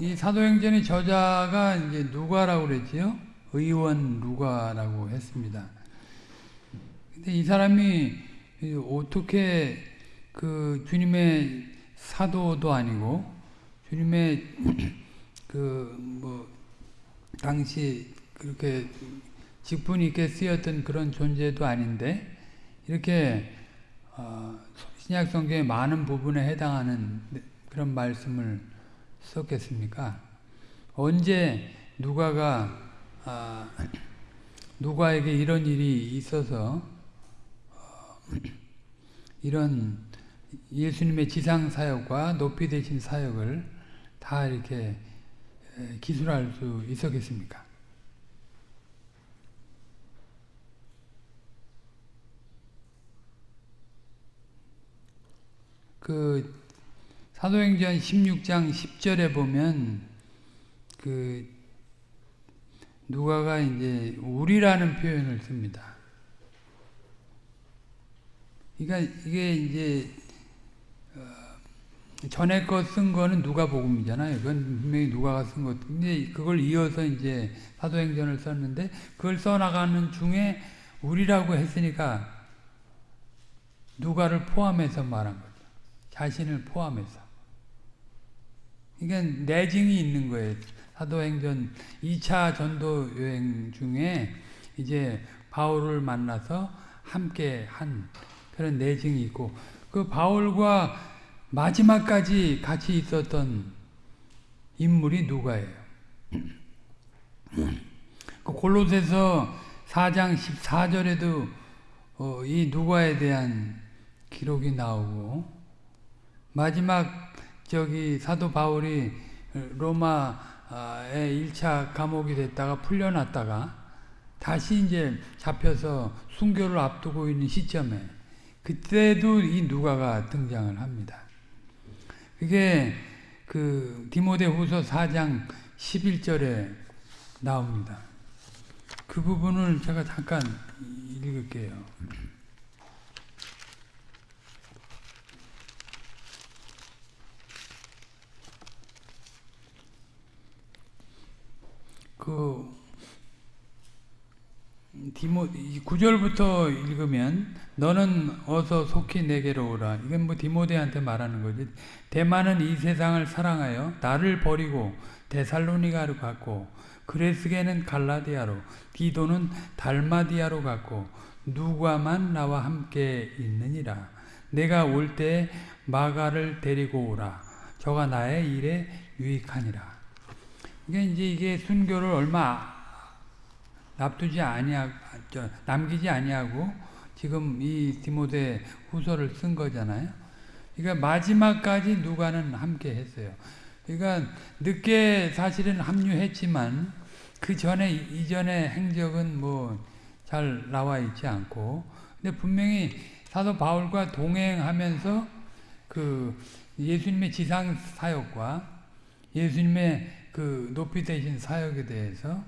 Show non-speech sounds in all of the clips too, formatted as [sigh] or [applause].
이 사도행전의 저자가 이제 누가라고 그랬지요? 의원 누가라고 했습니다. 근데 이 사람이 어떻게 그 주님의 사도도 아니고 주님의 [clears throat] 그 뭐 당시 그렇게 직분 있게 쓰였던 그런 존재도 아닌데 이렇게 어 신약 성경의 많은 부분에 해당하는 그런 말씀을 썼겠습니까? 언제 누가가 아, 누가에게 이런 일이 있어서 어, 이런 예수님의 지상 사역과 높이 되신 사역을 다 이렇게 기술할 수 있었겠습니까? 그 사도행전 16장 10절에 보면 그 누가가 이제 우리라는 표현을 씁니다. 그러니까 이게 이제 어 전에 거 쓴 거는 누가복음이잖아요. 그건 분명히 누가가 쓴 것. 근데 그걸 이어서 이제 사도행전을 썼는데 그걸 써나가는 중에 우리라고 했으니까 누가를 포함해서 말한 거죠. 자신을 포함해서. 이게 내증이 있는 거예요. 사도행전 2차 전도 여행 중에 이제 바울을 만나서 함께 한 그런 내증이 있고 그 바울과 마지막까지 같이 있었던 인물이 누가예요. [clears throat] 그 골로새서 4장 14절에도 어, 이 누가에 대한 기록이 나오고 마지막 저기 사도 바울이 로마에 1차 감옥이 됐다가 풀려났다가 다시 이제 잡혀서 순교를 앞두고 있는 시점에 그때도 이 누가가 등장을 합니다. 그게 그 디모데후서 4장 11절에 나옵니다. 그 부분을 제가 잠깐 읽을게요. 그 디모 9절부터 읽으면 너는 어서 속히 내게로 오라. 이건 뭐 디모데한테 말하는 거지. 대만은 이 세상을 사랑하여 나를 버리고 데살로니가로 갔고 그레스게는 갈라디아로 디도는 달마디아로 갔고 누가만 나와 함께 있느니라. 내가 올 때 마가를 데리고 오라. 저가 나의 일에 유익하니라. 이게 이제 이게 순교를 얼마 납두지 아니하 남기지 아니하고 지금 이 디모데 후서를 쓴 거잖아요. 그러니까 마지막까지 누가는 함께 했어요. 그러니까 늦게 사실은 합류했지만 그 전에 이전의 행적은 뭐 잘 나와 있지 않고 근데 분명히 사도 바울과 동행하면서 그 예수님의 지상 사역과 예수님의 그 높이 되신 사역에 대해서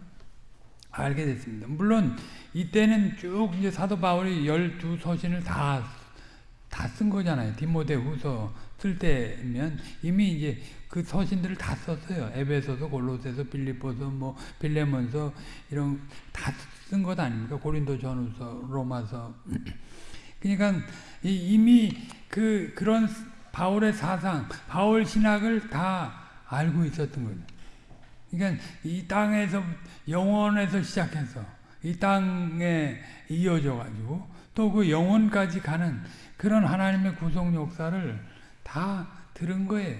알게 됐습니다. 물론 이때는 쭉 이제 사도 바울이 열두 서신을 다 다 쓴 거잖아요. 디모데 후서 쓸 때면 이미 이제 그 서신들을 다 썼어요. 에베소서, 골로새서, 빌립보서, 뭐 빌레몬서 이런 다 쓴 것 아닙니까? 고린도 전후서, 로마서. 그러니까 이미 그 그런 바울의 사상, 바울 신학을 다 알고 있었던 거예요. 그러니까 이 땅에서 영원에서 시작해서 이 땅에 이어져 가지고 또 그 영혼까지 가는 그런 하나님의 구속 역사를 다 들은 거예요.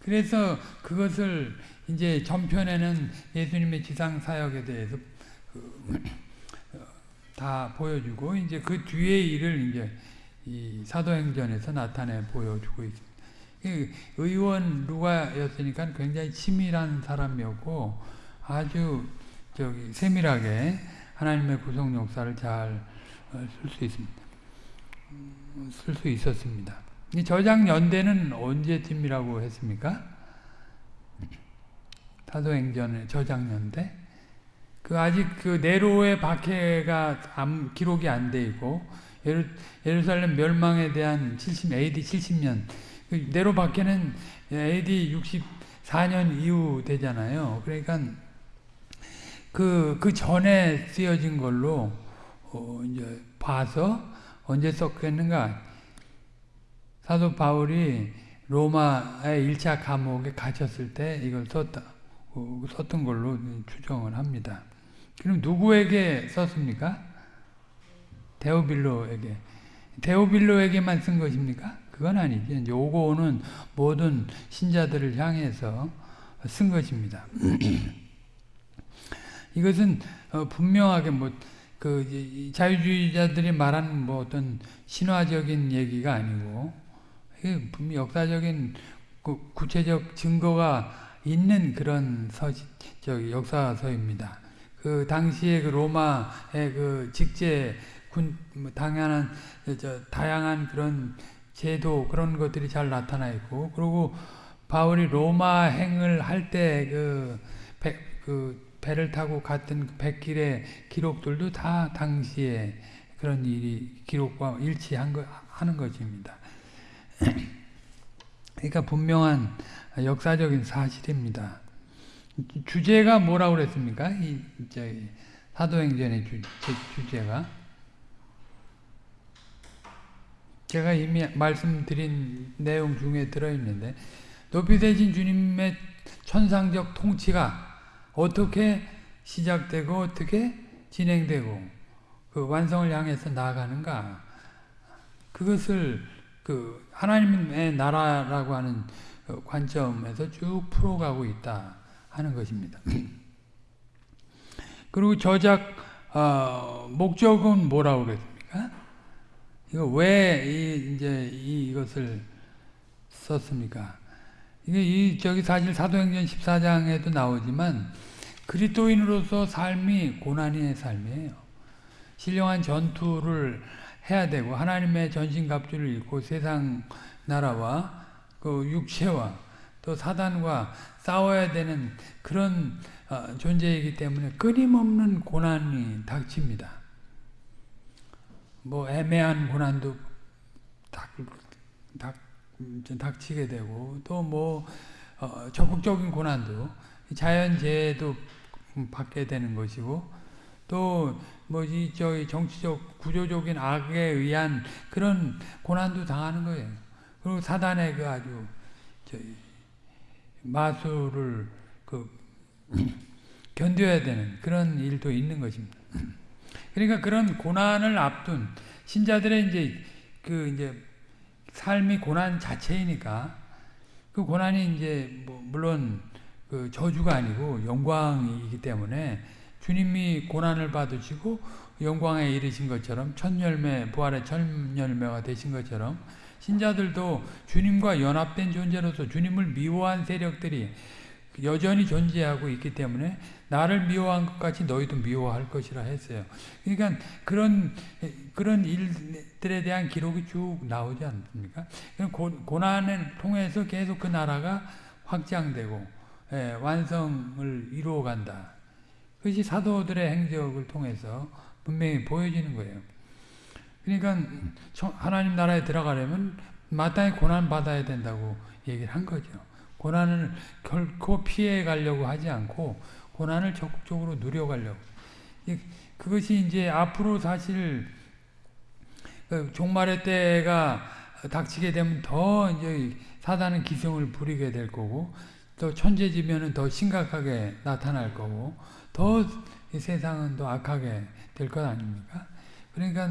그래서 그것을 이제 전편에는 예수님의 지상 사역에 대해서 다 보여주고 이제 그 뒤의 일을 이제 이 사도행전에서 나타내 보여주고 있습니다. 의원 누가였으니까 굉장히 치밀한 사람이었고 아주 저기 세밀하게 하나님의 구속 역사를 잘 쓸 수 있습니다. 쓸 수 있었습니다. 이 저장 연대는 언제쯤이라고 했습니까? 사도행전의 저장 연대? 그 아직 그 네로의 박해가 기록이 안 돼 있고 예루, 예루살렘 멸망에 대한 70 AD 70년 그 네로 박해는 AD 4년 이후 되잖아요. 그러니까 그, 그 전에 쓰여진 걸로 어, 이제 봐서 언제 썼겠는가 사도 바울이 로마의 1차 감옥에 갇혔을 때 이걸 썼다, 어, 썼던 걸로 추정을 합니다. 그럼 누구에게 썼습니까? 데오빌로에게. 데오빌로에게만 쓴 것입니까? 그건 아니지. 요거는 모든 신자들을 향해서 쓴 것입니다. [clears throat] 이것은 어, 분명하게 뭐 그 자유주의자들이 말하는 뭐 어떤 신화적인 얘기가 아니고 분명 역사적인 그 구체적 증거가 있는 그런 서, 저 역사서입니다. 그 당시에 그 로마의 그 직제 군뭐 당연한 저 다양한 그런 제도 그런 것들이 잘 나타나 있고 그리고 바울이 로마 행을 할 때그 그 배를 타고 갔던 그 백길의 기록들도 다 당시에 그런 일이 기록과 일치한 거 하는 것입니다. [clears throat] 그러니까 분명한 역사적인 사실입니다. 주제가 뭐라고 그랬습니까? 이, 사도행전의 주, 주제가. 제가 이미 말씀드린 내용 중에 들어있는데, 높이 되신 주님의 천상적 통치가 어떻게 시작되고 어떻게 진행되고 그 완성을 향해서 나아가는가 그것을 그 하나님의 나라라고 하는 관점에서 쭉 풀어가고 있다 하는 것입니다. 그리고 저작 어, 목적은 뭐라고 그랬습니까? 이거 왜 이, 이제 이것을 썼습니까? 이게 이 저기 사실 사도행전 14장에도 나오지만 그리스도인으로서 삶이 고난의 삶이에요. 신령한 전투를 해야 되고 하나님의 전신갑주를 입고 세상 나라와 그 육체와 또 사단과 싸워야 되는 그런 어, 존재이기 때문에 끊임없는 고난이 닥칩니다. 뭐 애매한 고난도 닥, 닥, 닥치게 되고 또뭐 어, 적극적인 고난도 자연재해도 받게 되는 것이고 또 뭐지 저희 정치적 구조적인 악에 의한 그런 고난도 당하는 거예요. 그리고 사단의 그 아주 마술을 그 [clears throat] 견뎌야 되는 그런 일도 있는 것입니다. [clears throat] 그러니까 그런 고난을 앞둔 신자들의 이제 그 이제 삶이 고난 자체이니까 그 고난이 이제 뭐 물론 그 저주가 아니고 영광이기 때문에 주님이 고난을 받으시고 영광에 이르신 것처럼 첫 열매 부활의 첫 열매가 되신 것처럼 신자들도 주님과 연합된 존재로서 주님을 미워한 세력들이 여전히 존재하고 있기 때문에 나를 미워한 것 같이 너희도 미워할 것이라 했어요. 그러니까 그런 그런 일들에 대한 기록이 쭉 나오지 않습니까? 고난을 통해서 계속 그 나라가 확장되고 예, 완성을 이루어 간다. 그것이 사도들의 행적을 통해서 분명히 보여지는 거예요. 그러니까 하나님 나라에 들어가려면 마땅히 고난 받아야 된다고 얘기를 한 거죠. 고난을 결코 피해 가려고 하지 않고 고난을 적극적으로 누려가려고. 그것이 이제 앞으로 사실 그 종말의 때가 닥치게 되면 더 이제 사단은 기승을 부리게 될 거고 또 천재지면은 더 심각하게 나타날 거고 더 세상은 더 악하게 될 것 아닙니까? 그러니까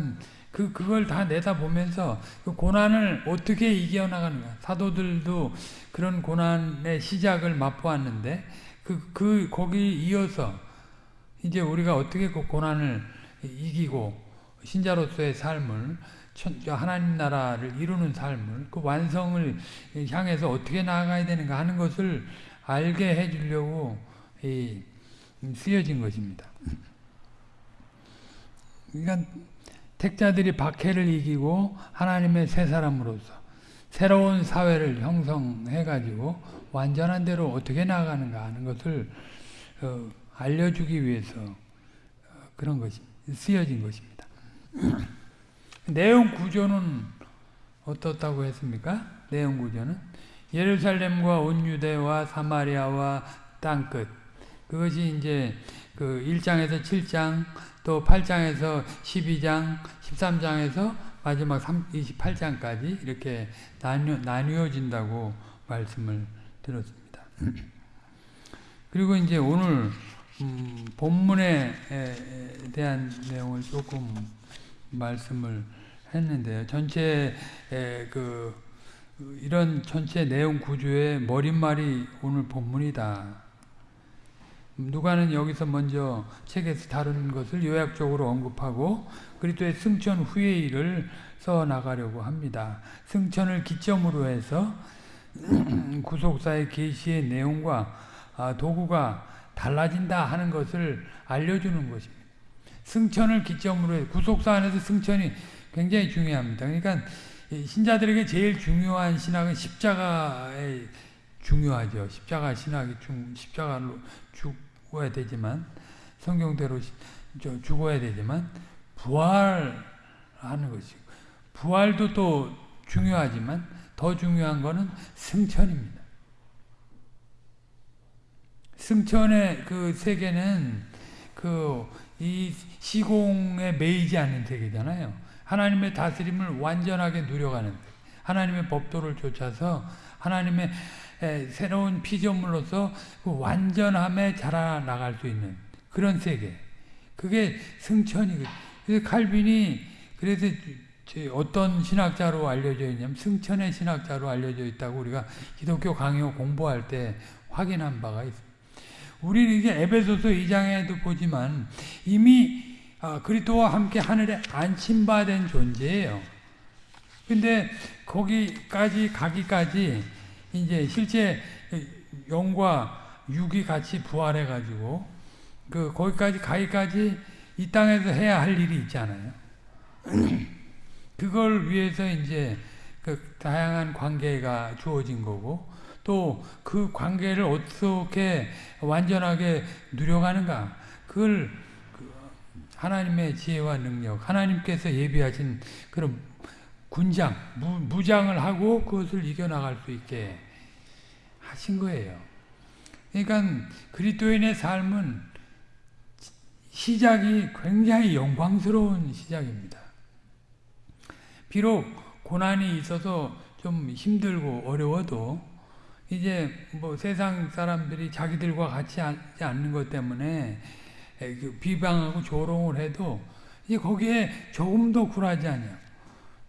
그 그걸 다 내다보면서 그 고난을 어떻게 이겨나가는가 사도들도 그런 고난의 시작을 맛보았는데 그, 그 거기 이어서 이제 우리가 어떻게 그 고난을 이기고 신자로서의 삶을 하나님 나라를 이루는 삶을 그 완성을 향해서 어떻게 나아가야 되는가 하는 것을 알게 해주려고 쓰여진 것입니다. 그러니까 택자들이 박해를 이기고 하나님의 새 사람으로서 새로운 사회를 형성해가지고 완전한 대로 어떻게 나아가는가 하는 것을 어, 알려주기 위해서 어, 그런 것이 쓰여진 것입니다. [clears throat] 내용 구조는 어떻다고 했습니까? 내용 구조는 예루살렘과 온 유대와 사마리아와 땅끝 그것이 이제 그 1장에서 7장 또 8장에서 12장 13장에서 마지막 28장까지 이렇게 나뉘어, 나뉘어진다고 말씀을 들었습니다. [clears throat] 그리고 이제 오늘 음, 본문에 대한 내용을 조금 말씀을 했는데요. 전체 그 이런 전체 내용 구조의 머릿말이 오늘 본문이다. 누가는 여기서 먼저 책에서 다룬 것을 요약적으로 언급하고 그리스도의 승천 후의 일을 써 나가려고 합니다. 승천을 기점으로 해서 [clears throat] 구속사의 계시의 내용과 아, 도구가 달라진다 하는 것을 알려주는 것입니다. 승천을 기점으로 해 구속사 안에서 승천이 굉장히 중요합니다. 그러니까 신자들에게 제일 중요한 신학은 십자가에 중요하죠. 십자가 신학이 중, 십자가로 죽어야 되지만 성경대로 죽어야 되지만 부활하는 것이고 부활도 또 중요하지만 더 중요한 것은 승천입니다. 승천의 그 세계는 그 이 시공에 매이지 않는 세계잖아요. 하나님의 다스림을 완전하게 누려가는 하나님의 법도를 쫓아서 하나님의 새로운 피조물로서 그 완전함에 자라나갈 수 있는 그런 세계. 그게 승천이거든요. 그래서 칼빈이 그래서 어떤 신학자로 알려져 있냐면 승천의 신학자로 알려져 있다고 우리가 기독교 강요 공부할 때 확인한 바가 있습니다. 우리는 이게 에베소서 2장에도 보지만 이미 아, 그리스도와 함께 하늘에 안침받은 존재예요. 근데 거기까지 가기까지 이제 실제 영과 육이 같이 부활해 가지고 그 거기까지 가기까지 이 땅에서 해야 할 일이 있잖아요. [clears throat] 그걸 위해서 이제 그 다양한 관계가 주어진 거고 또 그 관계를 어떻게 완전하게 누려가는가 그걸 그 하나님의 지혜와 능력 하나님께서 예비하신 그런 군장 무, 장을 하고 그것을 이겨나갈 수 있게 하신 거예요. 그러니까 그리스도인의 삶은 시작이 굉장히 영광스러운 시작입니다. 비록 고난이 있어서 좀 힘들고 어려워도 이제 뭐 세상 사람들이 자기들과 같이 하지 않는 것 때문에 그 비방하고 조롱을 해도 이제 거기에 조금도 굴하지 않아요.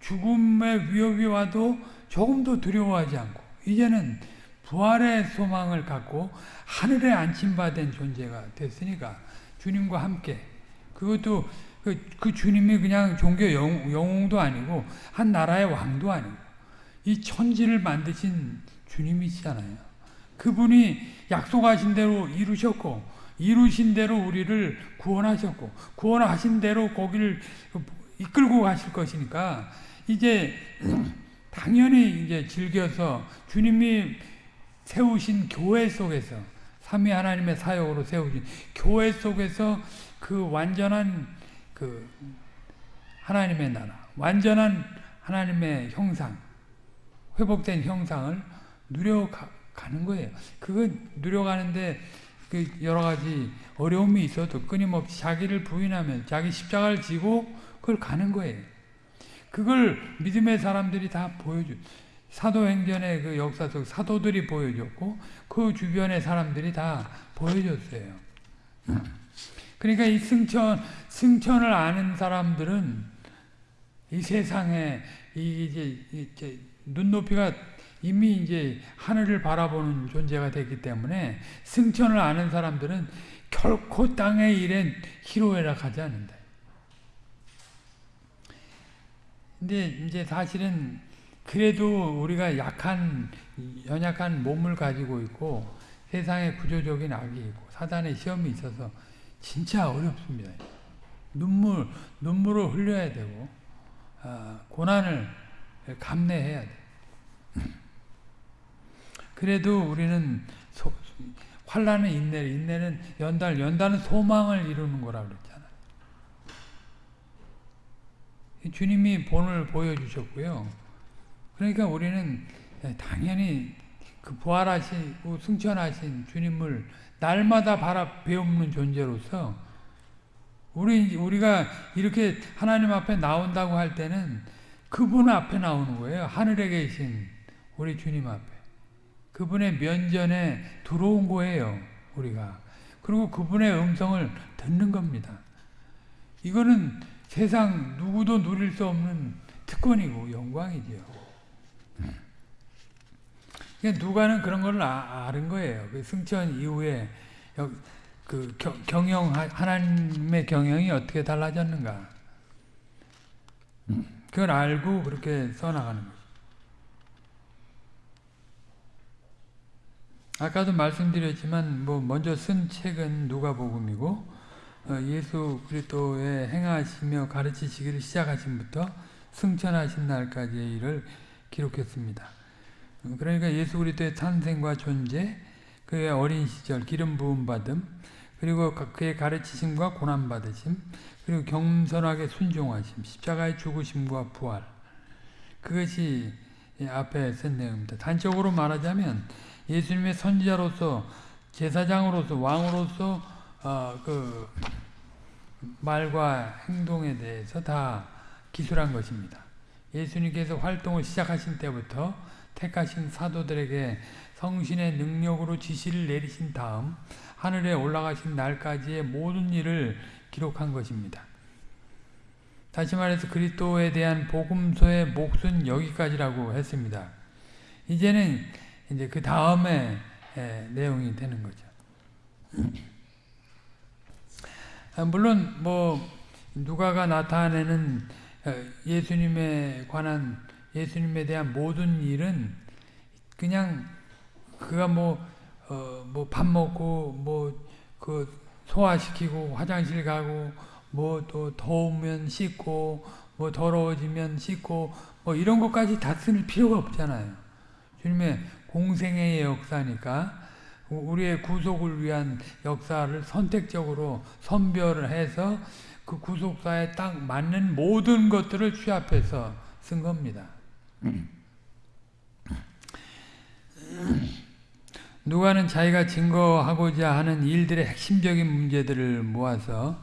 죽음의 위협이 와도 조금도 두려워하지 않고 이제는 부활의 소망을 갖고 하늘에 안침받은 존재가 됐으니까 주님과 함께 그것도 그, 그 주님이 그냥 종교 영, 영웅도 아니고 한 나라의 왕도 아니고 이 천지를 만드신 주님이시잖아요. 그분이 약속하신 대로 이루셨고 이루신 대로 우리를 구원하셨고 구원하신 대로 거기를 이끌고 가실 것이니까 이제 [clears throat] 당연히 이제 즐겨서 주님이 세우신 교회 속에서 삼위 하나님의 사역으로 세우신 교회 속에서 그 완전한 그 하나님의 나라, 완전한 하나님의 형상, 회복된 형상을 누려가는 거예요. 그거 누려가는데 그 여러 가지 어려움이 있어도 끊임없이 자기를 부인하면 자기 십자가를 지고 그걸 가는 거예요. 그걸 믿음의 사람들이 다 보여줘. 사도행전의 그 역사 속 사도들이 보여줬고 그 주변의 사람들이 다 보여줬어요. 그러니까 이 승천, 승천을 아는 사람들은 이 세상에 이제, 이제 눈높이가 이미 이제 하늘을 바라보는 존재가 되기 때문에 승천을 아는 사람들은 결코 땅의 일엔 희로애락하지 않는다. 근데 이제 사실은 그래도 우리가 약한 연약한 몸을 가지고 있고 세상에 구조적인 악이 있고 사단의 시험이 있어서 진짜 어렵습니다. 눈물, 눈물을 흘려야 되고, 아, 고난을 감내해야 돼. [clears throat] 그래도 우리는 소, 환란은 인내, 인내는 연달, 연달은 소망을 이루는 거라 그랬잖아요. 주님이 본을 보여주셨고요. 그러니까 우리는 당연히 그 부활하시고 승천하신 주님을 날마다 바라 배우는 존재로서 우리 우리가 이렇게 하나님 앞에 나온다고 할 때는 그분 앞에 나오는 거예요. 하늘에 계신 우리 주님 앞에. 그분의 면전에 들어온 거예요. 우리가. 그리고 그분의 음성을 듣는 겁니다. 이거는 세상 누구도 누릴 수 없는 특권이고 영광이지요. 누가는 그런 걸 아, 는 거예요. 그 승천 이후에 그 경영 하나님의 경영이 어떻게 달라졌는가. 그걸 알고 그렇게 써나가는 거죠. 아까도 말씀드렸지만 뭐 먼저 쓴 책은 누가복음이고 어, 예수 그리스도의 행하시며 가르치시기를 시작하신부터 승천하신 날까지의 일을 기록했습니다. 어, 그러니까 예수 그리스도의 탄생과 존재, 그의 어린 시절 기름 부음 받음, 그리고 그의 가르치심과 고난 받으심, 그리고 겸손하게 순종하심, 십자가의 죽으심과 부활. 그것이 앞에 쓴 내용입니다. 단적으로 말하자면 예수님의 선지자로서 제사장으로서 왕으로서 어, 그 말과 행동에 대해서 다 기술한 것입니다. 예수님께서 활동을 시작하신 때부터 택하신 사도들에게 성신의 능력으로 지시를 내리신 다음 하늘에 올라가신 날까지의 모든 일을 기록한 것입니다. 다시 말해서 그리스도에 대한 복음서의 몫은 여기까지라고 했습니다. 이제는 이제 그 다음에 내용이 되는 거죠. 아, [clears throat] 물론 뭐 누가가 나타내는 어, 예수님에 관한 예수님에 대한 모든 일은 그냥 그가 뭐 어 뭐 밥 먹고 뭐 그 소화시키고 화장실 가고 뭐 또 더우면 씻고 뭐 더러워지면 씻고 뭐 이런 것까지 다 쓸 필요가 없잖아요. 주님의 공생의 역사니까 우리의 구속을 위한 역사를 선택적으로 선별을 해서 그 구속사에 딱 맞는 모든 것들을 취합해서 쓴 겁니다. 누가는 자기가 증거하고자 하는 일들의 핵심적인 문제들을 모아서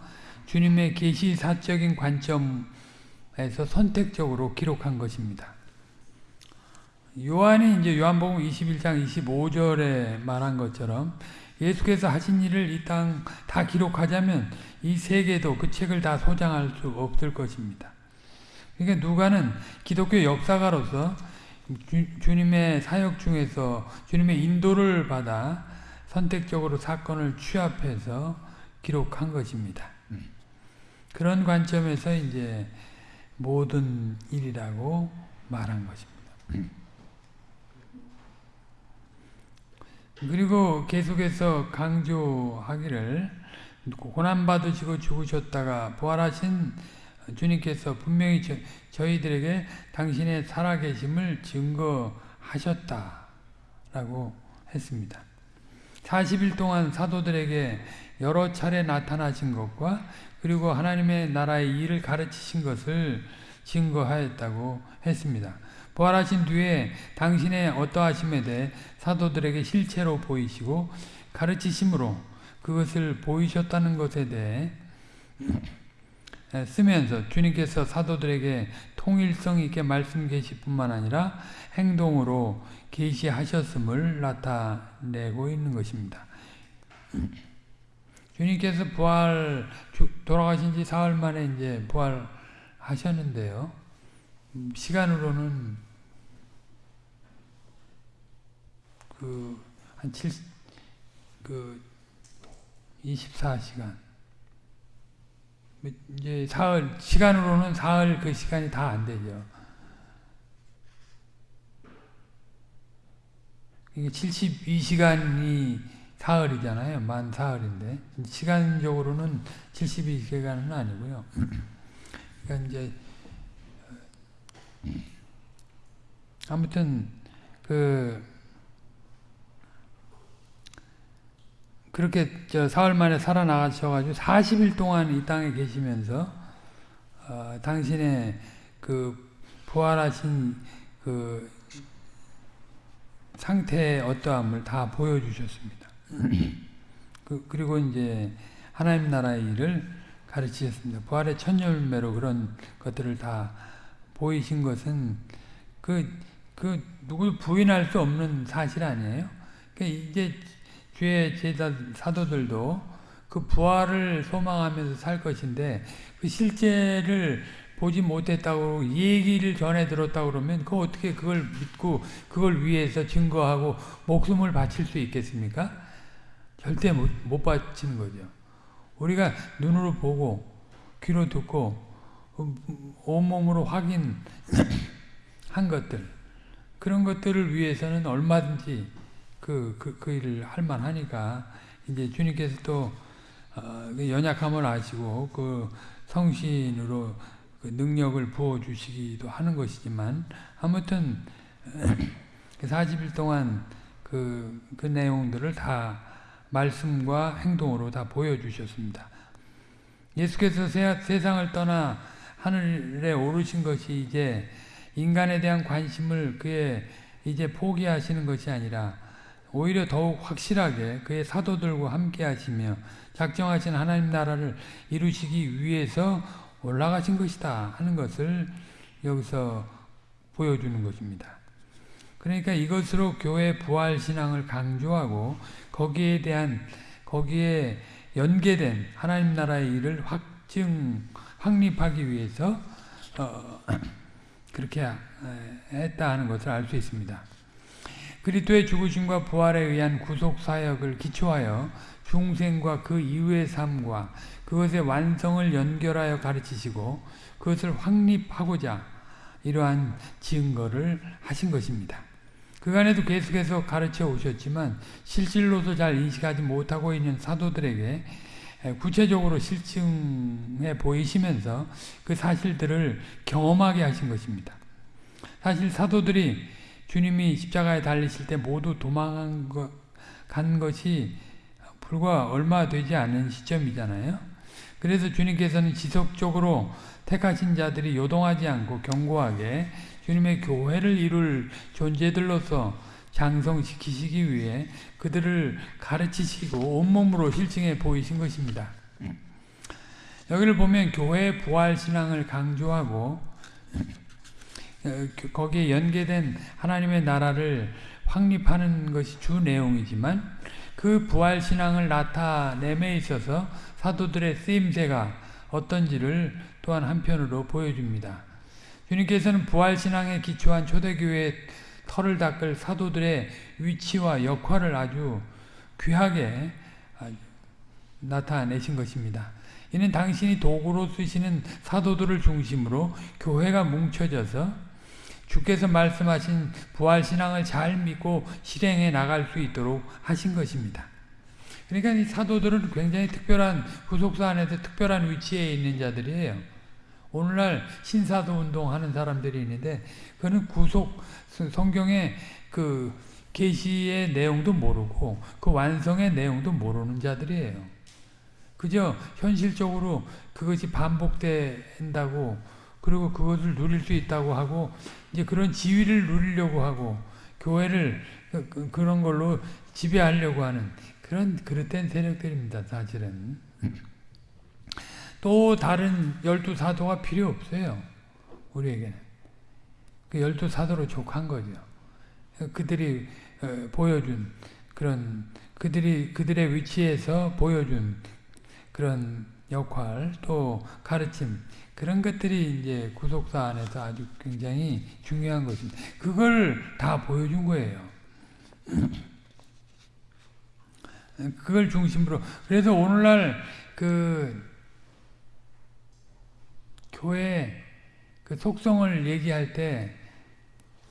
주님의 계시 사적인 관점에서 선택적으로 기록한 것입니다. 요한이 이제 요한복음 21장 25절에 말한 것처럼 예수께서 하신 일을 이 땅 다 기록하자면 이 세계도 그 책을 다 소장할 수 없을 것입니다. 그러니까 누가는 기독교 역사가로서 주, 님의 사역 중에서 주님의 인도를 받아 선택적으로 사건을 취합해서 기록한 것입니다. 그런 관점에서 이제 모든 일이라고 말한 것입니다. 그리고 계속해서 강조하기를 고난받으시고 죽으셨다가 부활하신 주님께서 분명히 저, 희들에게 당신의 살아계심을 증거하셨다라고 했습니다. 40일 동안 사도들에게 여러 차례 나타나신 것과 그리고 하나님의 나라의 일을 가르치신 것을 증거하였다고 했습니다. 부활하신 뒤에 당신의 어떠하심에 대해 사도들에게 실체로 보이시고 가르치심으로 그것을 보이셨다는 것에 대해 쓰면서 주님께서 사도들에게 통일성 있게 말씀 계실 뿐만 아니라 행동으로 계시하셨음을 나타내고 있는 것입니다. [clears throat] 주님께서 부활 돌아가신 지 사흘 만에 이제 부활하셨는데요. 시간으로는 그한 7, 그 24시간. 이제 사흘, 시간으로는 사흘 그 시간이 다 안 되죠. 이게 72시간이 사흘이잖아요. 만 사흘인데. 시간적으로는 72시간은 아니고요. 그러니까 이제, 아무튼, 그, 그렇게 저 사흘 만에 살아나가셔가지고 40일 동안 이 땅에 계시면서 어, 당신의 그 부활하신 그 상태의 어떠함을 다 보여주셨습니다. [clears throat] 그, 그리고 이제 하나님 나라의 일을 가르치셨습니다. 부활의 첫 열매로 그런 것들을 다 보이신 것은 그, 그 누구 부인할 수 없는 사실 아니에요? 그 이제 주의 제자 사도들도 그 부활을 소망하면서 살 것인데 그 실제를 보지 못했다고 얘기를 전해 들었다고 그러면 그 어떻게 그걸 믿고 그걸 위해서 증거하고 목숨을 바칠 수 있겠습니까? 절대 못, 못 바치는 거죠. 우리가 눈으로 보고 귀로 듣고 온몸으로 확인한 [coughs] 것들 그런 것들을 위해서는 얼마든지 그, 그, 그 일을 할 만하니까 이제 주님께서 또 어, 그 연약함을 아시고 그 성신으로 그 능력을 부어 주시기도 하는 것이지만 아무튼 40일 [clears throat] 그 동안 그, 그 내용들을 다 말씀과 행동으로 다 보여주셨습니다. 예수께서 세상을 떠나 하늘에 오르신 것이 이제 인간에 대한 관심을 그의 이제 포기하시는 것이 아니라 오히려 더욱 확실하게 그의 사도들과 함께 하시며 작정하신 하나님 나라를 이루시기 위해서 올라가신 것이다 하는 것을 여기서 보여주는 것입니다. 그러니까 이것으로 교회 부활 신앙을 강조하고 거기에 대한 거기에 연계된 하나님 나라의 일을 확증 확립하기 위해서 어, [clears throat] 그렇게 했다 하는 것을 알 수 있습니다. 그리스도의 죽으심과 부활에 의한 구속 사역을 기초하여 중생과 그 이후의 삶과 그것의 완성을 연결하여 가르치시고 그것을 확립하고자 이러한 증거를 하신 것입니다. 그간에도 계속해서 가르쳐 오셨지만 실질로도 잘 인식하지 못하고 있는 사도들에게 구체적으로 실증해 보이시면서 그 사실들을 경험하게 하신 것입니다. 사실 사도들이 주님이 십자가에 달리실 때 모두 도망간 것, 간 것이 불과 얼마 되지 않은 시점이잖아요. 그래서 주님께서는 지속적으로 택하신 자들이 요동하지 않고 견고하게 주님의 교회를 이룰 존재들로서 장성시키시기 위해 그들을 가르치시고 온몸으로 실증해 보이신 것입니다. 여기를 보면 교회의 부활신앙을 강조하고 어, 거기에 연계된 하나님의 나라를 확립하는 것이 주 내용이지만 그 부활신앙을 나타냄에 있어서 사도들의 쓰임새가 어떤지를 또한 한편으로 보여줍니다. 주님께서는 부활신앙에 기초한 초대교회의 털을 닦을 사도들의 위치와 역할을 아주 귀하게 나타내신 것입니다. 이는 당신이 도구로 쓰시는 사도들을 중심으로 교회가 뭉쳐져서 주께서 말씀하신 부활신앙을 잘 믿고 실행해 나갈 수 있도록 하신 것입니다. 그러니까 이 사도들은 굉장히 특별한 후속사 안에서 특별한 위치에 있는 자들이에요. 오늘날 신사도 운동하는 사람들이 있는데 그는 구속 성경의 그 계시의 내용도 모르고 그 완성의 내용도 모르는 자들이에요. 그저 현실적으로 그것이 반복된다고 그리고 그것을 누릴 수 있다고 하고 이제 그런 지위를 누리려고 하고 교회를 그, 그, 그런 걸로 지배하려고 하는 그런 그릇된 세력들입니다. 사실은. 또 다른 열두 사도가 필요 없어요. 우리에게는. 그 열두 사도로 족한 거죠. 그들이 어, 보여준 그런 그들이 그들의 위치에서 보여준 그런 역할 또 가르침 그런 것들이 이제 구속사 안에서 아주 굉장히 중요한 것입니다. 그걸 다 보여준 거예요. [clears throat] 그걸 중심으로 그래서 오늘날 그 교회 그 속성을 얘기할 때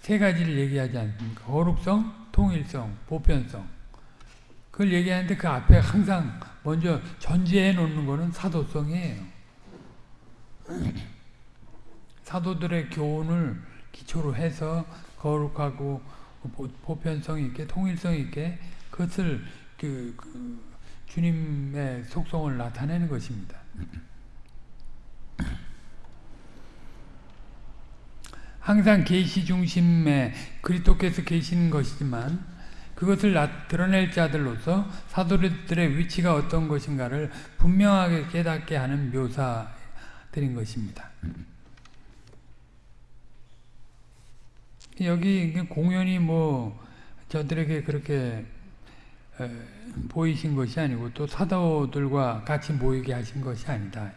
세 가지를 얘기하지 않습니까? 거룩성, 통일성, 보편성. 그걸 얘기하는데 그 앞에 항상 먼저 전제해 놓는 거는 사도성이에요. 사도들의 교훈을 기초로 해서 거룩하고 보편성 있게 통일성 있게 그것을 그, 그 주님의 속성을 나타내는 것입니다. 항상 계시 중심에 그리스도께서 계시는 것이지만 그것을 드러낼 자들로서 사도들의 위치가 어떤 것인가를 분명하게 깨닫게 하는 묘사 들인 것입니다. 여기 공연이 뭐 저들에게 그렇게 보이신 것이 아니고 또 사도들과 같이 모이게 하신 것이 아니다.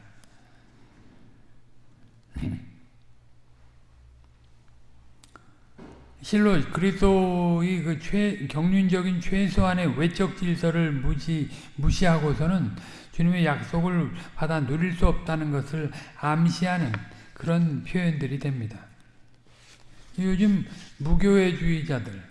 실로 그리스도의 그 최, 경륜적인 최소한의 외적 질서를 무시, 무시하고서는 주님의 약속을 받아 누릴 수 없다는 것을 암시하는 그런 표현들이 됩니다. 요즘 무교회주의자들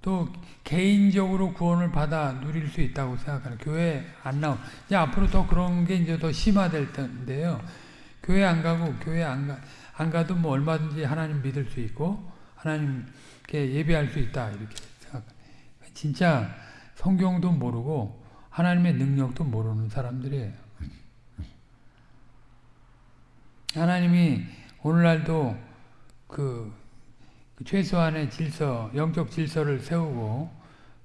또 개인적으로 구원을 받아 누릴 수 있다고 생각하는 교회 안 나오. 이제 앞으로 더 그런 게 이제 더 심화될 텐데요. 교회 안 가고 교회 안 가. 안 가도 뭐 얼마든지 하나님 믿을 수 있고 하나님께 예배할 수 있다 이렇게 생각. 진짜 성경도 모르고 하나님의 능력도 모르는 사람들이에요. 하나님이 오늘날도 그, 그 최소한의 질서, 영적 질서를 세우고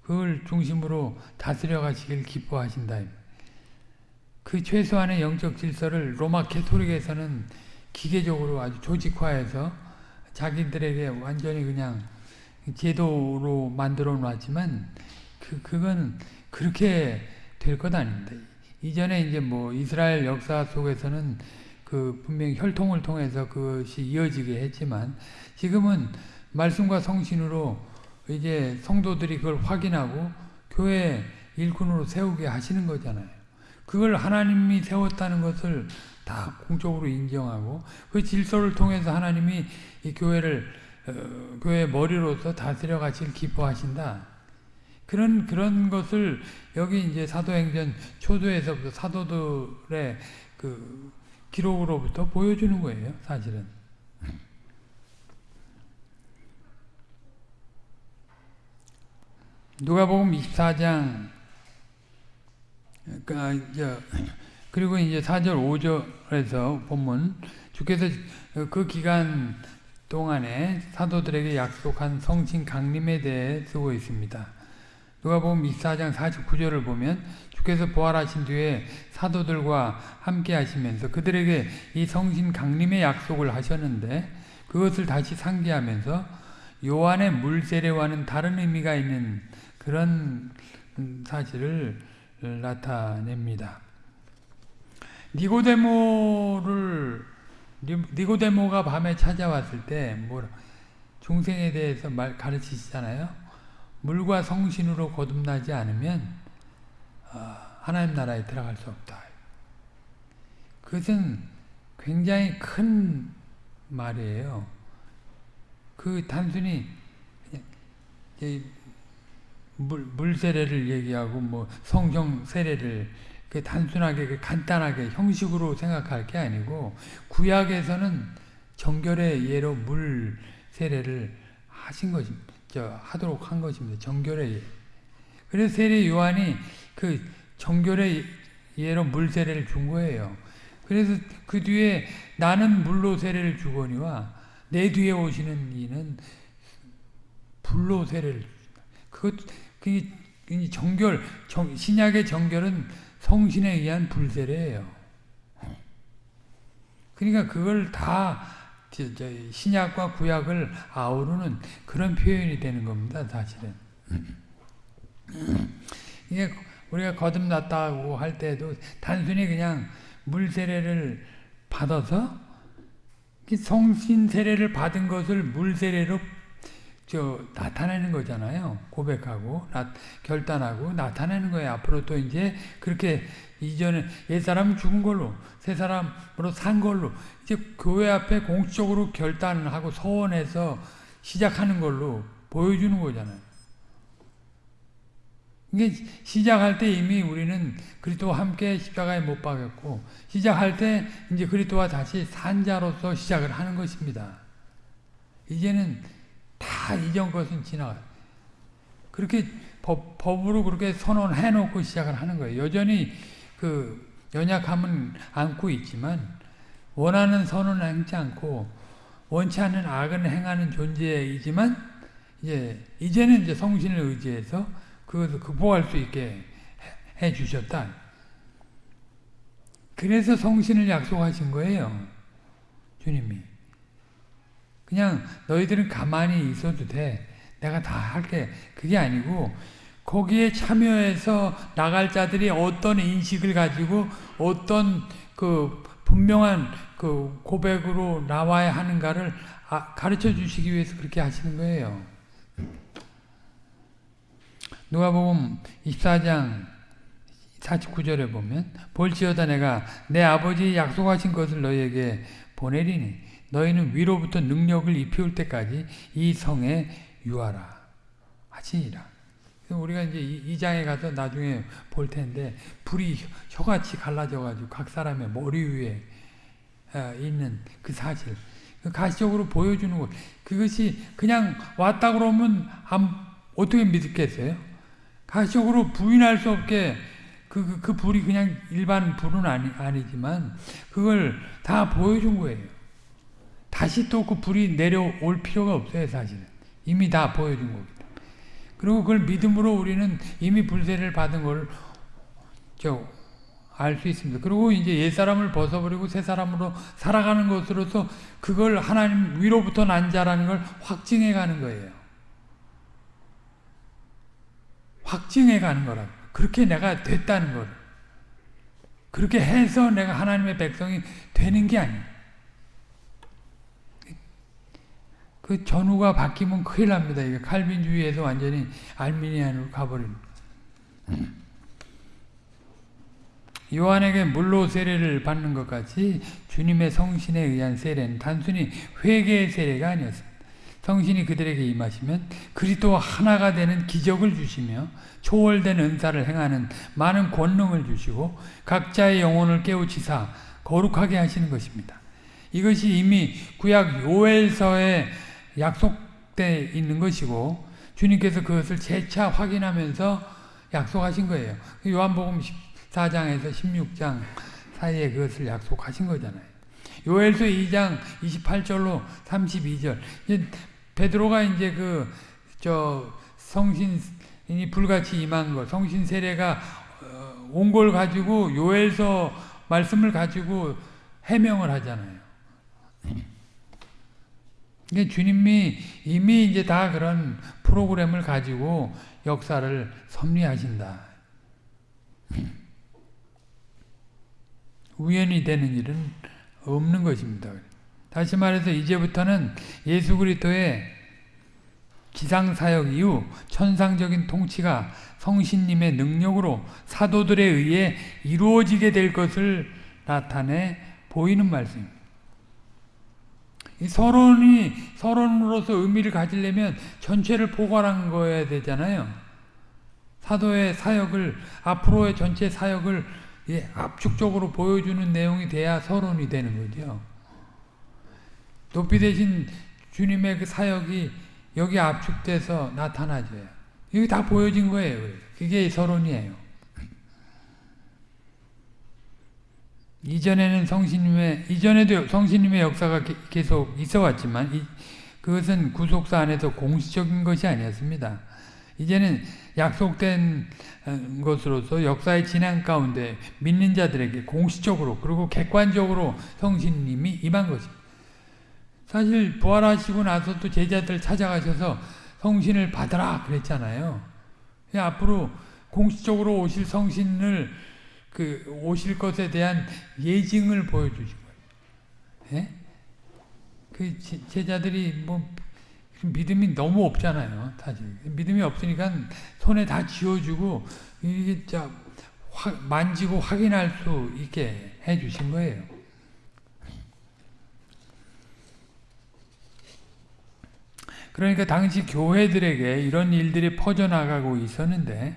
그걸 중심으로 다스려 가시길 기뻐하신다. 그 최소한의 영적 질서를 로마 캐토릭에서는 기계적으로 아주 조직화해서 자기들에게 완전히 그냥 제도로 만들어 놨지만 그 그건 그렇게 될 것 아닙니다. 이전에 이제 뭐 이스라엘 역사 속에서는 그 분명히 혈통을 통해서 그것이 이어지게 했지만 지금은 말씀과 성신으로 이제 성도들이 그걸 확인하고 교회 일꾼으로 세우게 하시는 거잖아요. 그걸 하나님이 세웠다는 것을 다 공적으로 인정하고 그 질서를 통해서 하나님이 이 교회를 어, 교회 머리로서 다스려 가실 기뻐하신다. 그런 그런 것을 여기 이제 사도행전 초도에서부터 사도들의 그 기록으로부터 보여주는 거예요, 사실은. 누가복음 24장 그러니까 그리고 이제 4절 5절에서 보면 주께서 그 기간 동안에 사도들에게 약속한 성신 강림에 대해 쓰고 있습니다. 누가복음 24장 49절을 보면 주께서 부활하신 뒤에 사도들과 함께 하시면서 그들에게 이 성신 강림의 약속을 하셨는데 그것을 다시 상기하면서 요한의 물세례와는 다른 의미가 있는 그런 사실을 나타냅니다. 니고데모를 니고데모가 밤에 찾아왔을 때 뭐 중생에 대해서 말 가르치시잖아요. 물과 성신으로 거듭나지 않으면 어, 하나님 나라에 들어갈 수 없다. 그것은 굉장히 큰 말이에요. 그 단순히 물, 물 세례를 얘기하고 뭐 성령 세례를 그 단순하게 그 간단하게 형식으로 생각할 게 아니고 구약에서는 정결의 예로 물 세례를 하신 것입니다. 저 하도록 한 것입니다. 정결의 예. 그래서 세례 요한이 그 정결의 예로 물 세례를 준 거예요. 그래서 그 뒤에 나는 물로 세례를 주거니와 내 뒤에 오시는 이는 불로 세례를 그것 그 정결 정, 신약의 정결은 성신에 의한 불세례예요. 그러니까 그걸 다 신약과 구약을 아우르는 그런 표현이 되는 겁니다. 사실은. 이게 우리가 거듭났다고 할 때도 단순히 그냥 물 세례를 받아서 성신 세례를 받은 것을 물 세례로 저 나타내는 거잖아요. 고백하고 나, 결단하고 나타내는 거예요. 앞으로 또 이제 그렇게 이전에 옛사람 죽은 걸로 새 사람으로 산 걸로 이제 교회 앞에 공식적으로 결단을 하고 서원해서 시작하는 걸로 보여주는 거잖아요. 이게 시작할 때 이미 우리는 그리스도와 함께 십자가에 못 박였고 시작할 때 이제 그리스도와 다시 산 자로서 시작을 하는 것입니다. 이제는 다 이전 것은 지나가. 그렇게 법, 법으로 그렇게 선언해 놓고 시작을 하는 거예요. 여전히 그 연약함은 안고 있지만 원하는 선언을 하지 않고 원치 않는 악은 행하는 존재이지만 이제 이제는 이제 성신을 의지해서 그것을 극복할 수 있게 해, 해 주셨다. 그래서 성신을 약속하신 거예요. 주님이. 그냥 너희들은 가만히 있어도 돼. 내가 다 할게. 그게 아니고 거기에 참여해서 나갈 자들이 어떤 인식을 가지고 어떤 그 분명한 그 고백으로 나와야 하는가를 아, 가르쳐 주시기 위해서 그렇게 하시는 거예요. 누가복음 24장 49절에 보면 볼지어다 내가 내 아버지 약속하신 것을 너희에게 보내리니 너희는 위로부터 능력을 입혀올 때까지 이 성에 유하라 하시니라. 우리가 이제 이 장에 가서 나중에 볼 텐데 불이 혀같이 갈라져 가지고 각 사람의 머리 위에 어, 있는 그 사실 그 가시적으로 보여주는 것 그것이 그냥 왔다 그러면 어떻게 믿겠어요? 가시적으로 부인할 수 없게 그, 그, 그, 불이 그냥 일반 불은 아니, 아니지만 그걸 다 보여준 거예요. 다시 또 그 불이 내려올 필요가 없어요 사실은. 이미 다 보여준 거기. 그리고 그걸 믿음으로 우리는 이미 불세를 받은 걸 알 수 있습니다. 그리고 이제 옛사람을 벗어버리고 새 사람으로 살아가는 것으로서 그걸 하나님 위로부터 난 자라는 걸 확증해 가는 거예요. 확증해 가는 거라고. 그렇게 내가 됐다는 걸. 그렇게 해서 내가 하나님의 백성이 되는 게 아니에요. 그 전후가 바뀌면 큰일 납니다. 이게 칼빈주의에서 완전히 알미니안으로 가버린. 요한에게 물로 세례를 받는 것 같이 주님의 성신에 의한 세례는 단순히 회개의 세례가 아니었습니다. 성신이 그들에게 임하시면 그리스도와 하나가 되는 기적을 주시며 초월된 은사를 행하는 많은 권능을 주시고 각자의 영혼을 깨우치사 거룩하게 하시는 것입니다. 이것이 이미 구약 요엘서에 약속돼 있는 것이고 주님께서 그것을 재차 확인하면서 약속하신 거예요. 요한복음 14장에서 16장 사이에 그것을 약속하신 거잖아요. 요엘서 2장 28절로 32절. 베드로가 이제 그 저 성신이 불같이 임한 거, 성신 세례가 어, 온걸 가지고 요엘서 말씀을 가지고 해명을 하잖아요. 이게 주님이 이미 이제 다 그런 프로그램을 가지고 역사를 섭리하신다. [clears throat] 우연이 되는 일은 없는 것입니다. 다시 말해서 이제부터는 예수 그리스도의 기상사역 이후 천상적인 통치가 성신님의 능력으로 사도들에 의해 이루어지게 될 것을 나타내 보이는 말씀입니다. 이 서론이 서론으로서 의미를 가지려면 전체를 포괄한 거야 되잖아요. 사도의 사역을 앞으로의 전체 사역을 압축적으로 보여주는 내용이 돼야 서론이 되는 거죠. 높이 되신 주님의 그 사역이 여기 압축돼서 나타나져요. 이게 다 보여진 거예요. 그게 서론이에요. 이전에는 성신님의 이전에도 성신님의 역사가 계속 있어 왔지만 이, 그것은 구속사 안에서 공식적인 것이 아니었습니다. 이제는 약속된 어, 것으로서 역사의 진행 가운데 믿는 자들에게 공식적으로 그리고 객관적으로 성신님이 임한 것입니다. 사실 부활하시고 나서 또 제자들 찾아가셔서 성신을 받으라 그랬잖아요. 앞으로 공식적으로 오실 성신을 그 오실 것에 대한 예증을 보여주신 거예요. 예? 그 제자들이 뭐 믿음이 너무 없잖아요. 사실 믿음이 없으니까 손에 다 쥐어주고 이게 자 만지고 확인할 수 있게 해주신 거예요. 그러니까 당시 교회들에게 이런 일들이 퍼져나가고 있었는데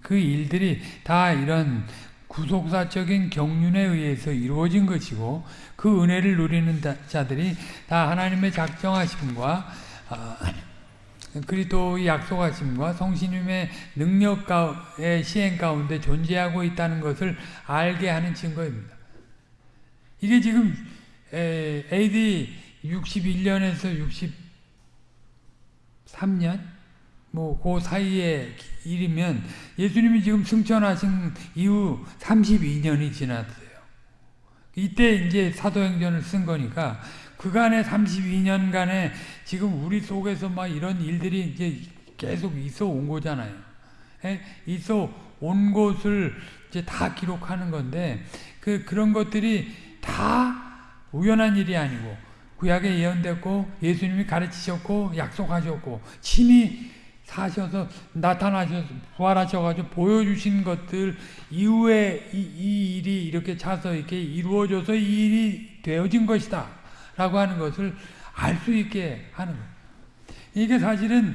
그 일들이 다 이런 구속사적인 경륜에 의해서 이루어진 것이고 그 은혜를 누리는 자들이 다 하나님의 작정하심과 아, 그리스도의 약속하심과 성신님의 능력의 시행 가운데 존재하고 있다는 것을 알게 하는 증거입니다. 이게 지금 AD 61년에서 63년 뭐 그 사이에 일이면 예수님이 지금 승천하신 이후 32년이 지났어요. 이때 이제 사도행전을 쓴 거니까 그간의 32년간에 지금 우리 속에서 막 이런 일들이 이제 계속 있어 온 거잖아요. 예? 있어 온 것을 이제 다 기록하는 건데 그 그런 것들이 다 우연한 일이 아니고 구약에 예언됐고 예수님이 가르치셨고 약속하셨고 친히 사셔서 나타나셔서 부활하셔가지고 보여주신 것들 이후에 이, 이, 일이 이렇게 차서 이렇게 이루어져서 이 일이 되어진 것이다 라고 하는 것을 알 수 있게 하는 거예요. 이게 사실은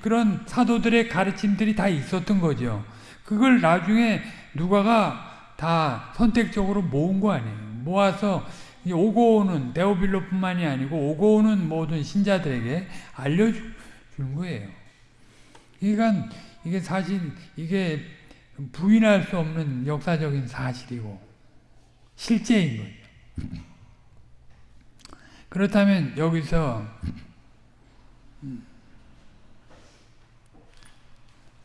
그런 사도들의 가르침들이 다 있었던 거죠. 그걸 나중에 누가가 다 선택적으로 모은 거 아니에요. 모아서 오고 오는 데오빌로뿐만이 아니고 오고 오는 모든 신자들에게 알려준 거예요. 그러니까 이게 사실 이게 부인할 수 없는 역사적인 사실이고 실제인 거죠. [laughs] 그렇다면 여기서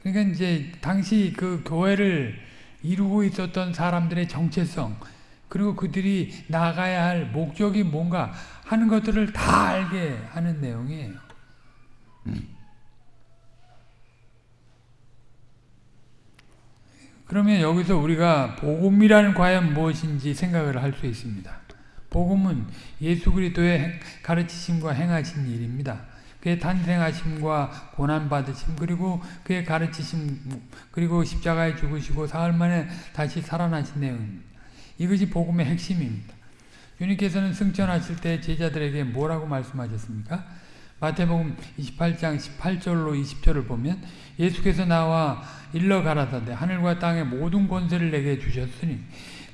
그러니까 이제 당시 그 교회를 이루고 있었던 사람들의 정체성 그리고 그들이 나가야 할 목적이 뭔가 하는 것들을 다 알게 하는 내용이에요. 그러면 여기서 우리가 복음이라는 과연 무엇인지 생각을 할 수 있습니다. 복음은 예수 그리스도의 가르치심과 행하신 일입니다. 그의 탄생하심과 고난받으심 그리고 그의 가르치심 그리고 십자가에 죽으시고 사흘 만에 다시 살아나신 내용입니다. 이것이 복음의 핵심입니다. 주님께서는 승천하실 때 제자들에게 뭐라고 말씀하셨습니까? 마태복음 28장 18절로 20절을 보면 예수께서 나와 일러 가라사대 하늘과 땅의 모든 권세를 내게 주셨으니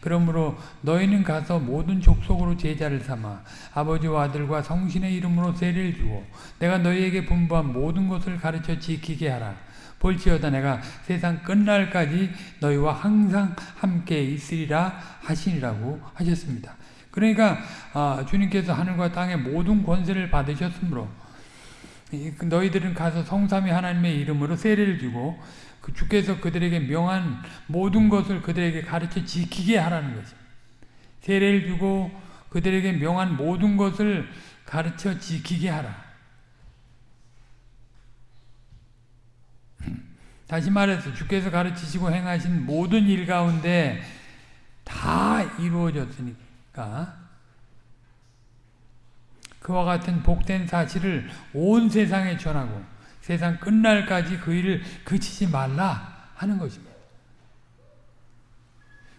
그러므로 너희는 가서 모든 족속으로 제자를 삼아 아버지와 아들과 성신의 이름으로 세례를 주고 내가 너희에게 분부한 모든 것을 가르쳐 지키게 하라. 볼지어다 내가 세상 끝날까지 너희와 항상 함께 있으리라 하시니라고 하셨습니다. 그러니까 아, 주님께서 하늘과 땅의 모든 권세를 받으셨으므로 그 너희들은 가서 성삼위 하나님의 이름으로 세례를 주고 그 주께서 그들에게 명한 모든 것을 그들에게 가르쳐 지키게 하라는 것입니다. 세례를 주고 그들에게 명한 모든 것을 가르쳐 지키게 하라. [clears throat] 다시 말해서 주께서 가르치시고 행하신 모든 일 가운데 다 이루어졌으니까 그와 같은 복된 사실을 온 세상에 전하고 세상 끝날까지 그 일을 그치지 말라 하는 것입니다.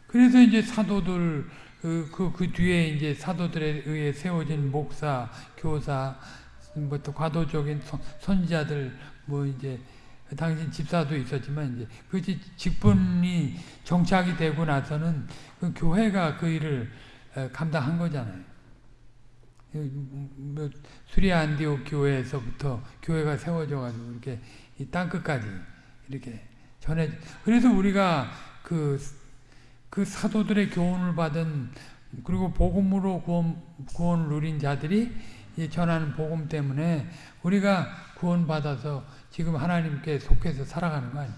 그래서 이제 사도들 그, 그, 그 뒤에 이제 사도들에 의해 세워진 목사, 교사, 뭐 또 과도적인 선 지자들 뭐 이제 당시 집사도 있었지만 이제 그 직분이 정착이 되고 나서는 그 교회가 그 일을 감당한 거잖아요. 뭐 수리아 안디옥 교회에서부터 교회가 세워져 가지고 이렇게 이 땅끝까지 이렇게 전해 그래서 우리가 그, 그 사도들의 교훈을 받은 그리고 복음으로 구원, 구원을 누린 자들이 전하는 복음 때문에 우리가 구원받아서 지금 하나님께 속해서 살아가는 거 아니에요.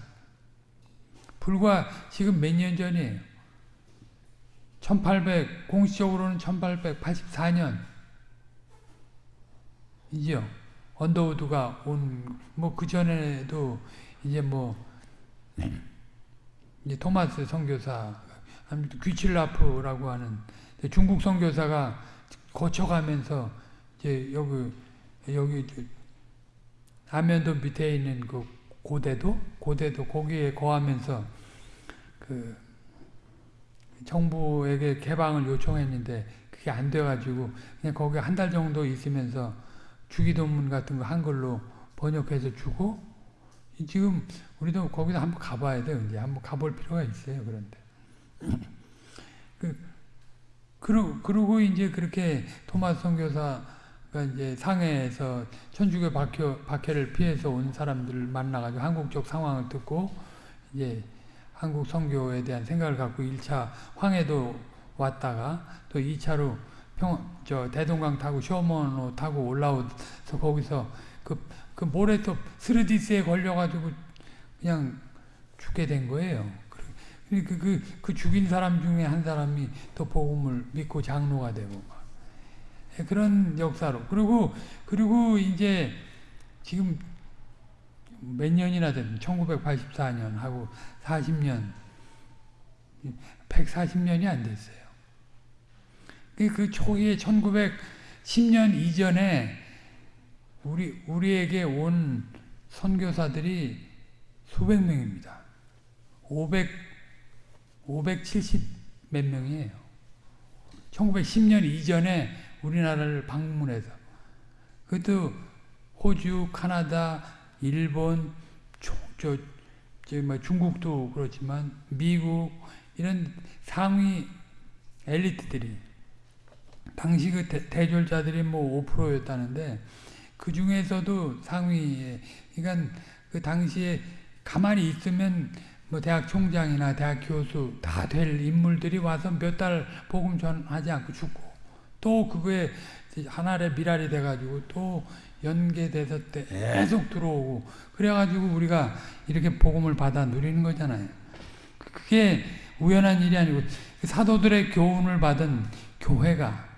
불과 지금 몇 년 전이에요. 1800, 공식적으로는 1884년 이죠. 언더우드가 온, 뭐, 그전에도 이제 뭐, 이제 토마스 선교사, 귀칠라프라고 하는 중국 선교사가 거쳐가면서 이제 여기, 여기, 아면도 밑에 있는 그 고대도, 고대도 거기에 거하면서 그 정부에게 개방을 요청했는데 그게 안 돼가지고 그냥 거기 한 달 정도 있으면서 주기도문 같은 거 한글로 번역해서 주고 지금 우리도 거기서 한번 가봐야 돼요. 이제 한번 가볼 필요가 있어요. 그런데 [clears throat] 그 그러, 그러고 이제 그렇게 토마스 선교사가 이제 상해에서 천주교 박혀, 박해를 피해서 온 사람들을 만나가지고 한국적 상황을 듣고 이제 한국 선교에 대한 생각을 갖고 1차 황해도 왔다가 또 2차로 평, 저 대동강 타고 쇼먼호 타고 올라오서 거기서 그, 그 모래 또 스르디스에 걸려가지고 그냥 죽게 된 거예요. 그, 그, 그, 그 죽인 사람 중에 한 사람이 또 복음을 믿고 장로가 되고 예, 그런 역사로 그리고 그리고 이제 지금 몇 년이나 된 1984년 하고 40년 140년이 안 됐어요. 그, 그 초기에 1910년 이전에 우리 우리에게 온 선교사들이 수백 명입니다. 500 570 몇 명이에요. 1910년 이전에 우리나라를 방문해서 그것도 호주, 카나다, 일본, 저, 저, 저, 뭐 중국도 그렇지만 미국 이런 상위 엘리트들이 당시 그 대, 졸자들이 뭐 5%였다는데 그 중에서도 상위에 그러니까 그 당시에 가만히 있으면 뭐 대학 총장이나 대학 교수 다 될 인물들이 와서 몇 달 복음 전하지 않고 죽고 또 그거에 하나의 미랄이 돼가지고 또 연계돼서 계속 들어오고 그래가지고 우리가 이렇게 복음을 받아 누리는 거잖아요. 그게 우연한 일이 아니고 그 사도들의 교훈을 받은 교회가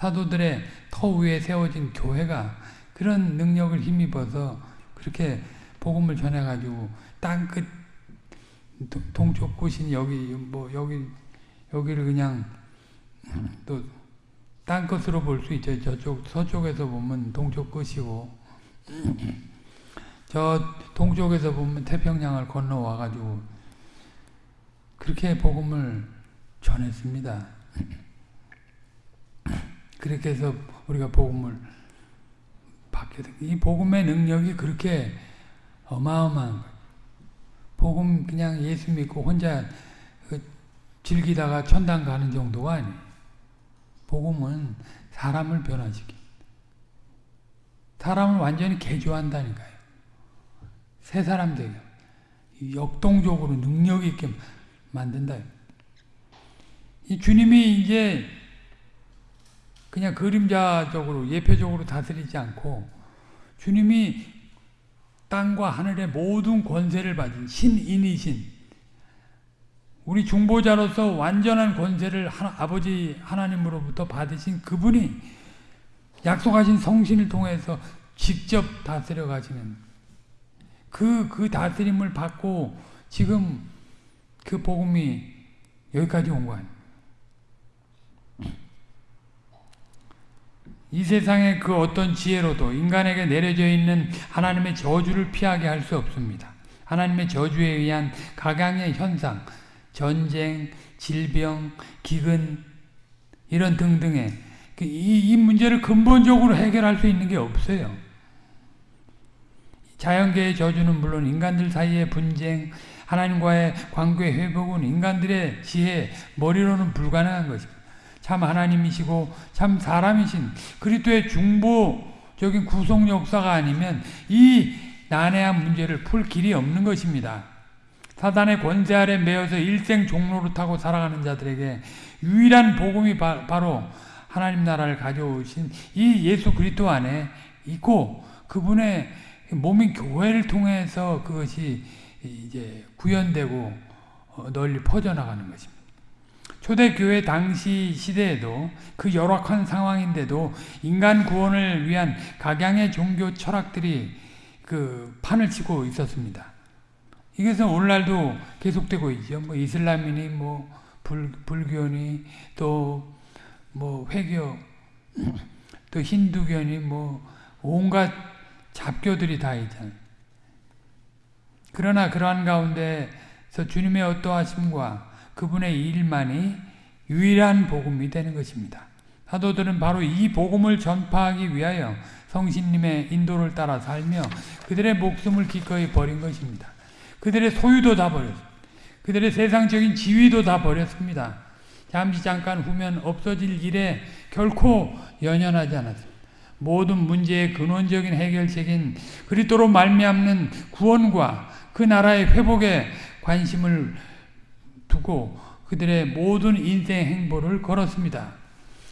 사도들의 터 위에 세워진 교회가 그런 능력을 힘입어서 그렇게 복음을 전해가지고 땅끝 동쪽 끝인 여기 뭐 여기 여기를 그냥 또딴 것으로 볼 수 있죠. 저쪽 서쪽에서 보면 동쪽 끝이고 [clears throat] 저 동쪽에서 보면 태평양을 건너와 가지고 그렇게 복음을 전했습니다. 그렇게 해서 우리가 복음을 받게 된. 이 복음의 능력이 그렇게 어마어마한 거예요. 복음 그냥 예수 믿고 혼자 그 즐기다가 천당 가는 정도가 아니에요. 복음은 사람을 변화시키 사람을 완전히 개조한다니까요. 새 사람 되게 역동적으로 능력 있게 만든다. 이 주님이 이제 그냥 그림자적으로 예표적으로 다스리지 않고 주님이 땅과 하늘의 모든 권세를 가진 신인이신 우리 중보자로서 완전한 권세를 하나, 아버지 하나님으로부터 받으신 그분이 약속하신 성신을 통해서 직접 다스려 가시는 그, 그 다스림을 받고 지금 그 복음이 여기까지 온 거예요. 이 세상의 그 어떤 지혜로도 인간에게 내려져 있는 하나님의 저주를 피하게 할 수 없습니다. 하나님의 저주에 의한 각양의 현상, 전쟁, 질병, 기근 이런 등등의 그 이, 이 문제를 근본적으로 해결할 수 있는 게 없어요. 자연계의 저주는 물론 인간들 사이의 분쟁, 하나님과의 관계 회복은 인간들의 지혜, 머리로는 불가능한 것입니다. 참 하나님이시고 참 사람이신 그리스도의 중보적인 구속 역사가 아니면 이 난해한 문제를 풀 길이 없는 것입니다. 사단의 권세 아래 매여서 일생 종로를 타고 살아가는 자들에게 유일한 복음이 바, 로 하나님 나라를 가져오신 이 예수 그리스도 안에 있고 그분의 몸인 교회를 통해서 그것이 이제 구현되고 어, 널리 퍼져나가는 것입니다. 초대교회 당시 시대에도 그 열악한 상황인데도 인간 구원을 위한 각양의 종교 철학들이 그 판을 치고 있었습니다. 이것은 오늘날도 계속되고 있죠. 뭐 이슬람이니 뭐 불, 불교니 또 뭐 회교 또 힌두교니 뭐 온갖 잡교들이 다 있잖아요. 그러나 그러한 가운데서 주님의 어떠하심과 그분의 일만이 유일한 복음이 되는 것입니다. 사도들은 바로 이 복음을 전파하기 위하여 성신님의 인도를 따라 살며 그들의 목숨을 기꺼이 버린 것입니다. 그들의 소유도 다 버렸습니다. 그들의 세상적인 지위도 다 버렸습니다. 잠시 잠깐 후면 없어질 일에 결코 연연하지 않았습니다. 모든 문제의 근원적인 해결책인 그리스도로 말미암는 구원과 그 나라의 회복에 관심을 두고 그들의 모든 인생 행보를 걸었습니다.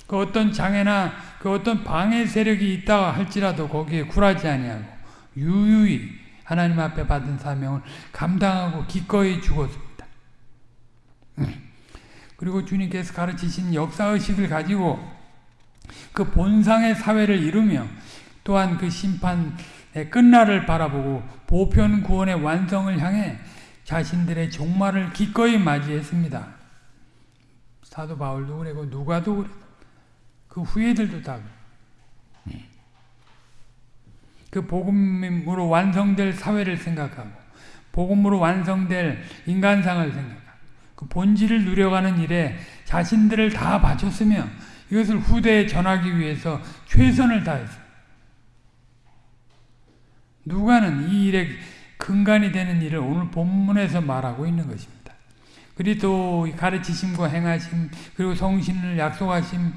그 어떤 장애나 그 어떤 방해 세력이 있다 할지라도 거기에 굴하지 아니하고 유유히 하나님 앞에 받은 사명을 감당하고 기꺼이 죽었습니다. 그리고 주님께서 가르치신 역사의식을 가지고 그 본상의 사회를 이루며 또한 그 심판의 끝날을 바라보고 보편 구원의 완성을 향해 자신들의 종말을 기꺼이 맞이했습니다. 사도 바울도 그래고 누가도 그래. 그 후예들도 다 그래. 그 복음으로 완성될 사회를 생각하고 복음으로 완성될 인간상을 생각하고 그 본질을 누려가는 일에 자신들을 다 바쳤으며 이것을 후대에 전하기 위해서 최선을 다했어요. 누가는 이 일에 근간이 되는 일을 오늘 본문에서 말하고 있는 것입니다. 그리고 가르치심과 행하심 그리고 성신을 약속하심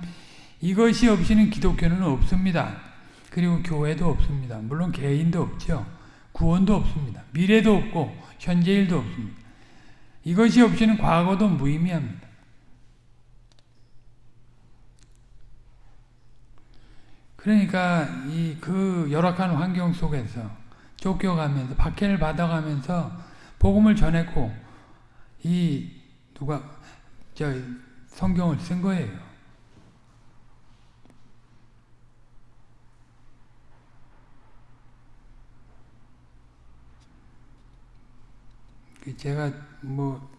이것이 없이는 기독교는 없습니다. 그리고 교회도 없습니다. 물론 개인도 없죠. 구원도 없습니다. 미래도 없고 현재일도 없습니다. 이것이 없이는 과거도 무의미합니다. 그러니까 이 그 열악한 환경 속에서 쫓겨가면서 박해를 받아가면서 복음을 전했고 이 누가 저 성경을 쓴 거예요. 그 제가 뭐,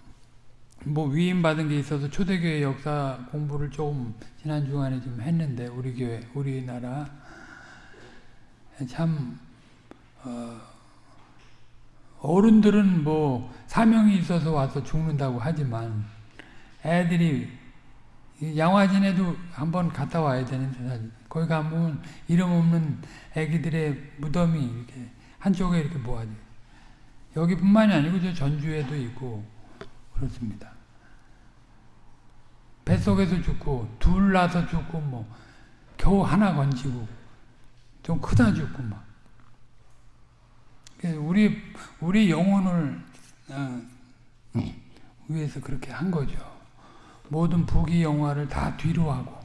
뭐 위임 받은 게 있어서 초대교회 역사 공부를 조금 지난 주간에 좀 했는데 우리 교회 우리나라 참 어, 어른들은 뭐 사명이 있어서 와서 죽는다고 하지만 애들이 양화진에도 한번 갔다 와야 되는데 거기 가면 이름 없는 애기들의 무덤이 이렇게 한쪽에 이렇게 모아져. 여기뿐만이 아니고 저 전주에도 있고 그렇습니다. 뱃속에서 죽고 둘 나서 죽고 뭐 겨우 하나 건지고 좀 크다 죽고 막 우리 우리 영혼을 어, 위해서 그렇게 한 거죠. 모든 부귀 영화를 다 뒤로 하고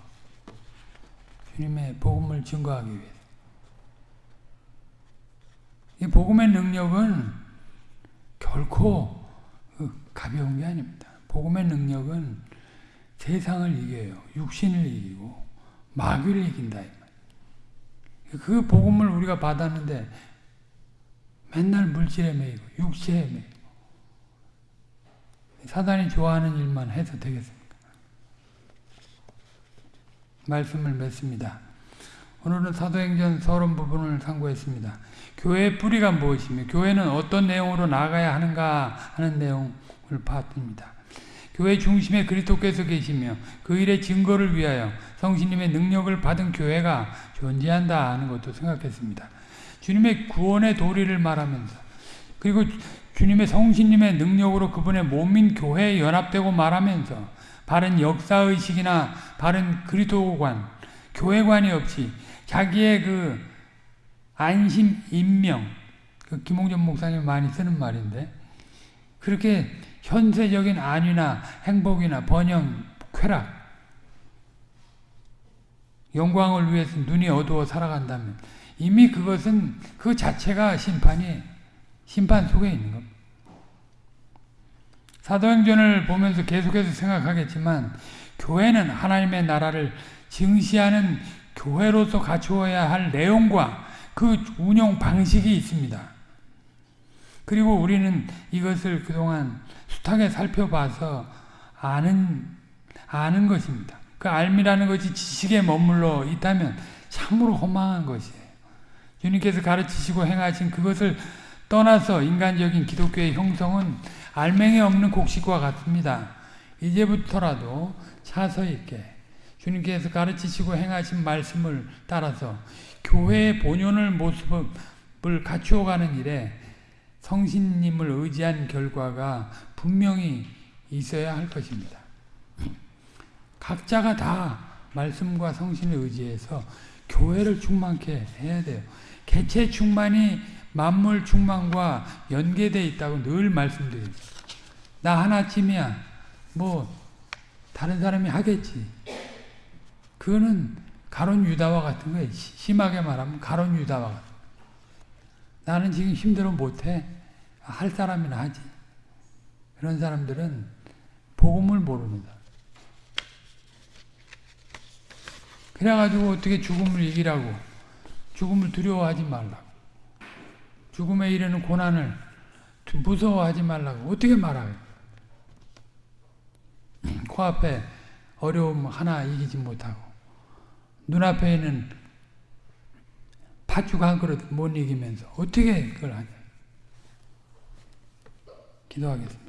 주님의 복음을 증거하기 위해. 이 복음의 능력은 결코 가벼운 게 아닙니다. 복음의 능력은 세상을 이겨요. 육신을 이기고 마귀를 이긴다. 그 복음을 우리가 받았는데 맨날 물질에 매이고 육체에 매이고 사단이 좋아하는 일만 해서 되겠습니까? 말씀을 맺습니다. 오늘은 사도행전 서론 부분을 상고했습니다. 교회의 뿌리가 무엇이며 교회는 어떤 내용으로 나가야 하는가 하는 내용을 봤습니다. 교회 중심에 그리스도께서 계시며 그 일의 증거를 위하여 성신님의 능력을 받은 교회가 존재한다 하는 것도 생각했습니다. 주님의 구원의 도리를 말하면서 그리고 주님의 성신님의 능력으로 그분의 몸인 교회에 연합되고 말하면서 바른 역사의식이나 바른 그리스도관, 교회관이 없이 자기의 그 안심, 인명, 그 김홍전 목사님 많이 쓰는 말인데 그렇게 현세적인 안위나 행복이나 번영, 쾌락, 영광을 위해서 눈이 어두워 살아간다면 이미 그것은 그 자체가 심판이 심판 속에 있는 겁니다. 사도행전을 보면서 계속해서 생각하겠지만 교회는 하나님의 나라를 증시하는 교회로서 갖추어야 할 내용과 그 운영 방식이 있습니다. 그리고 우리는 이것을 그동안 숱하게 살펴봐서 아는, 아는 것입니다. 그 알미라는 것이 지식에 머물러 있다면 참으로 허망한 것이에요. 주님께서 가르치시고 행하신 그것을 떠나서 인간적인 기독교의 형성은 알맹이 없는 곡식과 같습니다. 이제부터라도 차서 있게 주님께서 가르치시고 행하신 말씀을 따라서 교회의 본연을 모습을 갖추어가는 일에 성신님을 의지한 결과가 분명히 있어야 할 것입니다. 각자가 다 말씀과 성신을 의지해서 교회를 충만케 해야 돼요. 개체 충만이 만물 충만과 연계되어 있다고 늘 말씀드립니다. 나 하나쯤이야. 뭐 다른 사람이 하겠지. 그거는 가론 유다와 같은 거예요. 시- 심하게 말하면 가론 유다와 같은. 나는 지금 힘들어 못해. 할 사람이나 하지. 그런 사람들은 복음을 모릅니다. 그래가지고 어떻게 죽음을 이기라고 죽음을 두려워하지 말라고 죽음에 이르는 고난을 두- 무서워하지 말라고 어떻게 말해요? [clears throat] 코앞에 어려움 하나 이기지 못하고 눈앞에 있는 팥죽 한 그릇 못 이기면서 어떻게 그걸 하냐 기도하겠습니다.